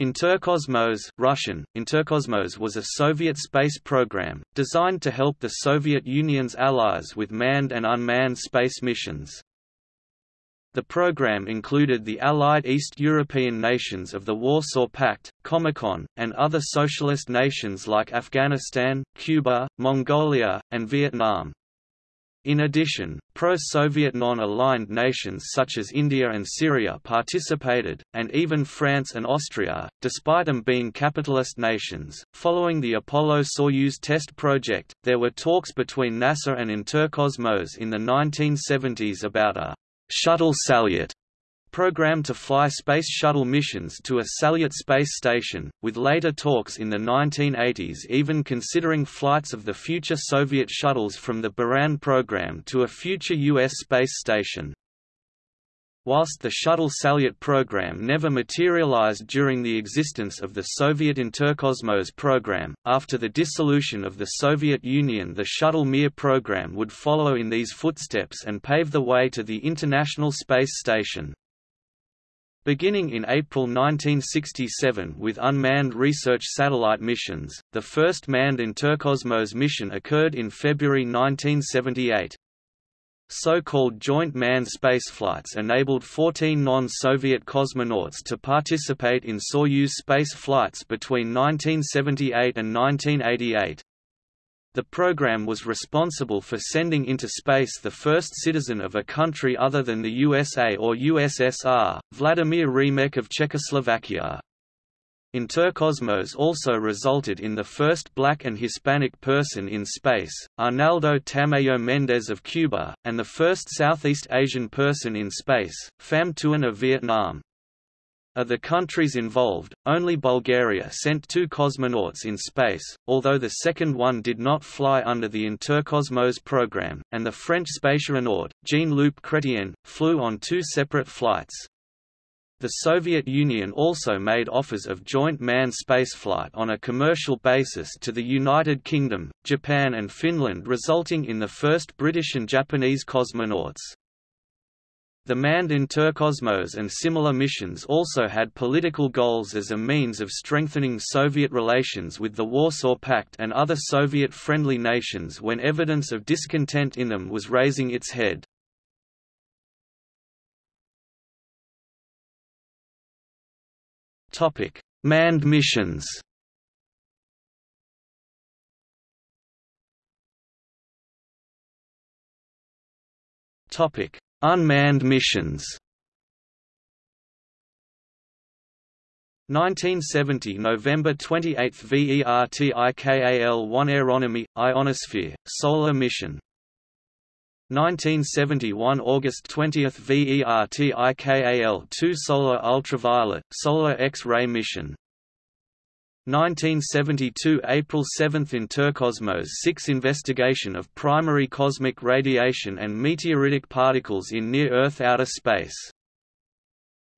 Interkosmos Russian, Interkosmos was a Soviet space program, designed to help the Soviet Union's allies with manned and unmanned space missions. The program included the Allied East European nations of the Warsaw Pact, Comecon, and other socialist nations like Afghanistan, Cuba, Mongolia, and Vietnam. In addition, pro-Soviet non-aligned nations such as India and Syria participated, and even France and Austria, despite them being capitalist nations. Following the Apollo-Soyuz test project, there were talks between NASA and Interkosmos in the 1970s about a shuttle Salyut program to fly Space Shuttle missions to a Salyut space station, with later talks in the 1980s even considering flights of the future Soviet shuttles from the Buran program to a future U.S. space station. Whilst the Shuttle Salyut program never materialized during the existence of the Soviet Interkosmos program, after the dissolution of the Soviet Union the Shuttle Mir program would follow in these footsteps and pave the way to the International Space Station. Beginning in April 1967 with unmanned research satellite missions, the first manned Interkosmos mission occurred in February 1978. So-called joint manned spaceflights enabled 14 non-Soviet cosmonauts to participate in Soyuz space flights between 1978 and 1988. The program was responsible for sending into space the first citizen of a country other than the USA or USSR, Vladimir Remek of Czechoslovakia. Interkosmos also resulted in the first black and Hispanic person in space, Arnaldo Tamayo Mendez of Cuba, and the first Southeast Asian person in space, Pham Tuan of Vietnam. Of the countries involved, only Bulgaria sent two cosmonauts in space, although the second one did not fly under the Interkosmos program, and the French spationaut, Jean-Loup Chrétien, flew on two separate flights. The Soviet Union also made offers of joint manned spaceflight on a commercial basis to the United Kingdom, Japan and Finland resulting in the first British and Japanese cosmonauts. The manned Interkosmos and similar missions also had political goals as a means of strengthening Soviet relations with the Warsaw Pact and other Soviet-friendly nations when evidence of discontent in them was raising its head. Manned missions Topic: Unmanned missions. 1970 November 28 VERTIKAL-1 Aeronomy, Ionosphere, Solar Mission. 1971 August 20 VERTIKAL-2 Solar Ultraviolet, Solar X-ray Mission 1972 April 7 Interkosmos 6 Investigation of primary cosmic radiation and meteoritic particles in near-Earth outer space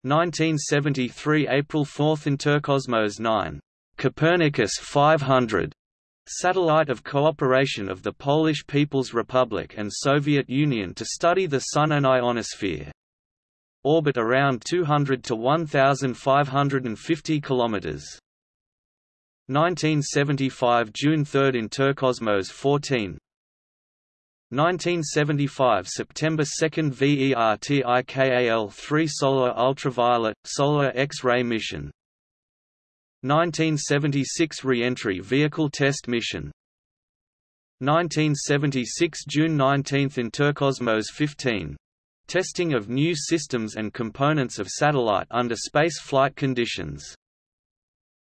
1973 April 4 Interkosmos 9 Copernicus 500 satellite of cooperation of the Polish People's Republic and Soviet Union to study the Sun and ionosphere. Orbit around 200 to 1,550 kilometers. 1975 June 3 in Interkosmos 14 1975 September 2 VERTIKAL 3 Solar Ultraviolet, Solar X-ray Mission. 1976 Re-entry Vehicle Test Mission. 1976 June 19 in Interkosmos 15 Testing of new systems and components of satellite under space flight conditions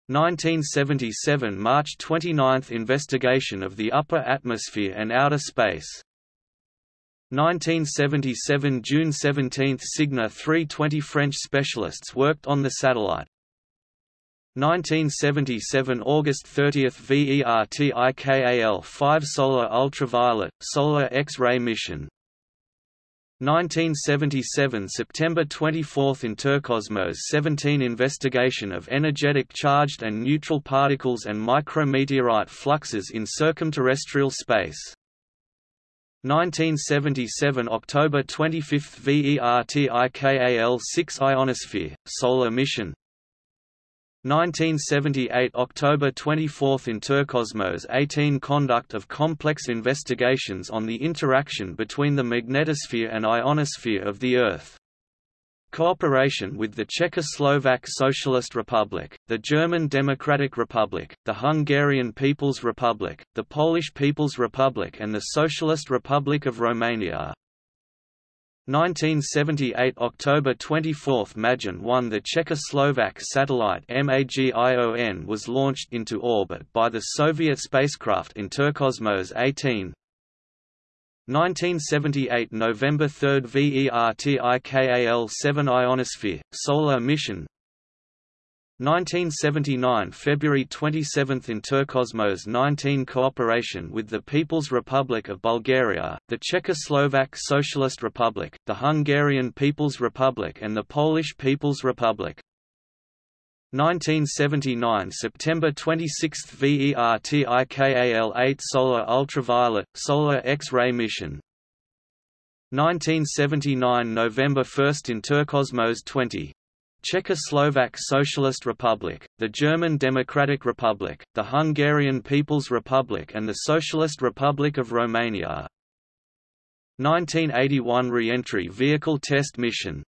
1977 March 29 Investigation of the upper atmosphere and outer space. 1977 June 17 Cygna 320 French specialists worked on the satellite. 1977 August 30 VERTIKAL 5 Solar Ultraviolet, Solar X-ray Mission 1977 September 24 Interkosmos 17 Investigation of energetic charged and neutral particles and micrometeorite fluxes in circumterrestrial space. 1977 October 25 VERTIKAL 6 Ionosphere, Solar Mission 1978 October 24 Interkosmos 18 Conduct of complex investigations on the interaction between the magnetosphere and ionosphere of the Earth. Cooperation with the Czechoslovak Socialist Republic, the German Democratic Republic, the Hungarian People's Republic, the Polish People's Republic and the Socialist Republic of Romania. 1978 October 24 Magion 1 The Czechoslovak satellite MAGION was launched into orbit by the Soviet spacecraft Interkosmos 18 1978 November 3 VERTIKAL-7 Ionosphere, solar mission 1979 February 27 Interkosmos 19 Cooperation with the People's Republic of Bulgaria, the Czechoslovak Socialist Republic, the Hungarian People's Republic and the Polish People's Republic. 1979 September 26 VERTIKAL-8 Solar Ultraviolet, Solar X-ray mission. 1979 November 1 Interkosmos 20 Czechoslovak Socialist Republic, the German Democratic Republic, the Hungarian People's Republic and the Socialist Republic of Romania. 1981 Re-entry Vehicle Test Mission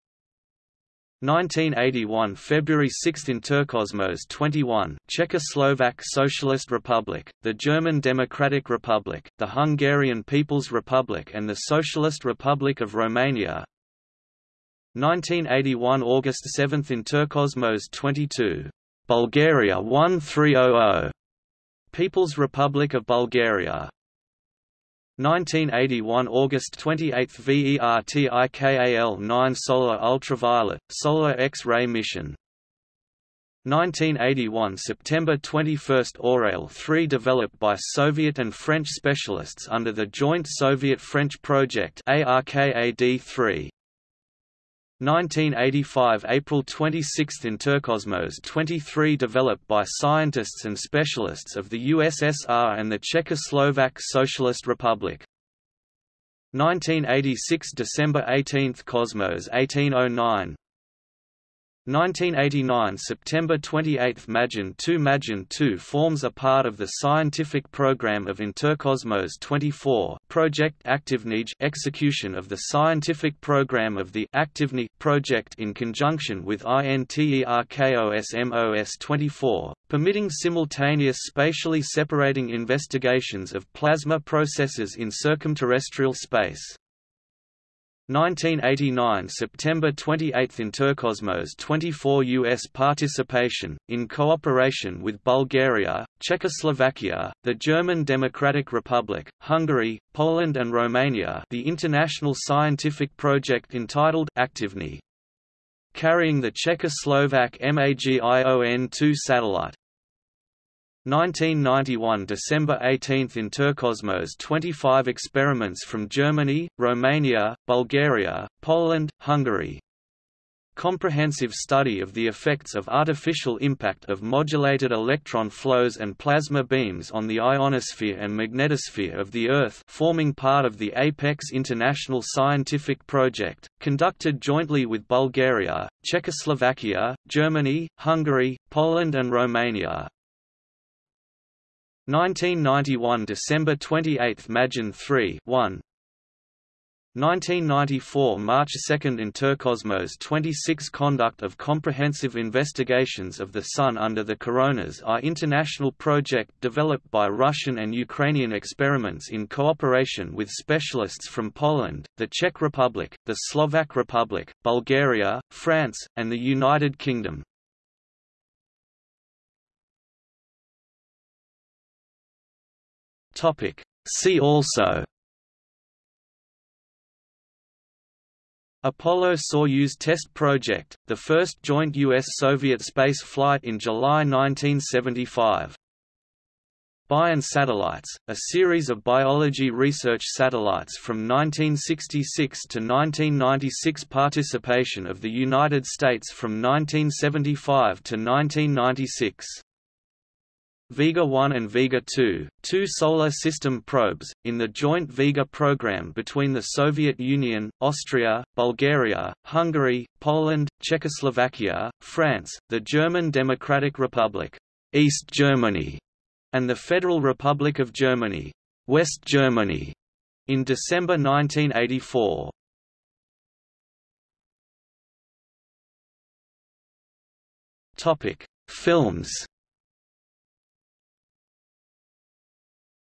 1981 February 6 Interkosmos 21 Czechoslovak Socialist Republic, the German Democratic Republic, the Hungarian People's Republic and the Socialist Republic of Romania 1981 August 7 Interkosmos 22. Bulgaria 1300. People's Republic of Bulgaria 1981 August 28 VERTIKAL 9 Solar Ultraviolet, Solar X-ray mission 1981 September 21 Oreol 3 developed by Soviet and French specialists under the joint Soviet-French project ARKAD-3 1985 April 26 Interkosmos 23 developed by scientists and specialists of the USSR and the Czechoslovak Socialist Republic. 1986 December 18 Cosmos 1809 1989 September 28 Magion 2 Magion 2 forms a part of the scientific program of Interkosmos 24 Project Aktivnij execution of the scientific program of the Aktivni project in conjunction with INTERKOSMOS 24, permitting simultaneous spatially separating investigations of plasma processes in circumterrestrial space. 1989 September 28 Interkosmos 24 U.S. participation, in cooperation with Bulgaria, Czechoslovakia, the German Democratic Republic, Hungary, Poland and Romania the international scientific project entitled Aktivni. Carrying the Czechoslovak MAGION-2 satellite. 1991 December 18 Interkosmos 25 experiments from Germany, Romania, Bulgaria, Poland, Hungary. Comprehensive study of the effects of artificial impact of modulated electron flows and plasma beams on the ionosphere and magnetosphere of the Earth forming part of the APEX International Scientific Project, conducted jointly with Bulgaria, Czechoslovakia, Germany, Hungary, Poland and Romania. 1991 December 28 Magion 3 1 1994 March 2 Interkosmos 26 Conduct of comprehensive investigations of the Sun under the coronas are international project developed by Russian and Ukrainian experiments in cooperation with specialists from Poland, the Czech Republic, the Slovak Republic, Bulgaria, France, and the United Kingdom. Topic. See also Apollo-Soyuz test project, the first joint U.S.-Soviet space flight in July 1975. Bion satellites, a series of biology research satellites from 1966 to 1996 participation of the United States from 1975 to 1996 Vega 1 and Vega 2, two Solar System probes, in the joint Vega program between the Soviet Union, Austria, Bulgaria, Hungary, Poland, Czechoslovakia, France, the German Democratic Republic, East Germany, and the Federal Republic of Germany, West Germany, in December 1984. Topic: Films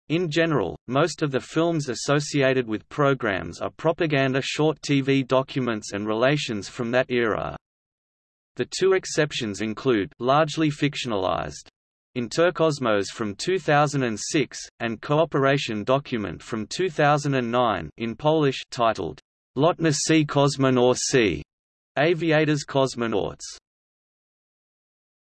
In general, most of the films associated with programs are propaganda short TV documents and relations from that era. The two exceptions include largely fictionalized Interkosmos from 2006, and Cooperation document from 2009 in Polish titled Lotnicy Kosmonauci, Aviators Cosmonauts.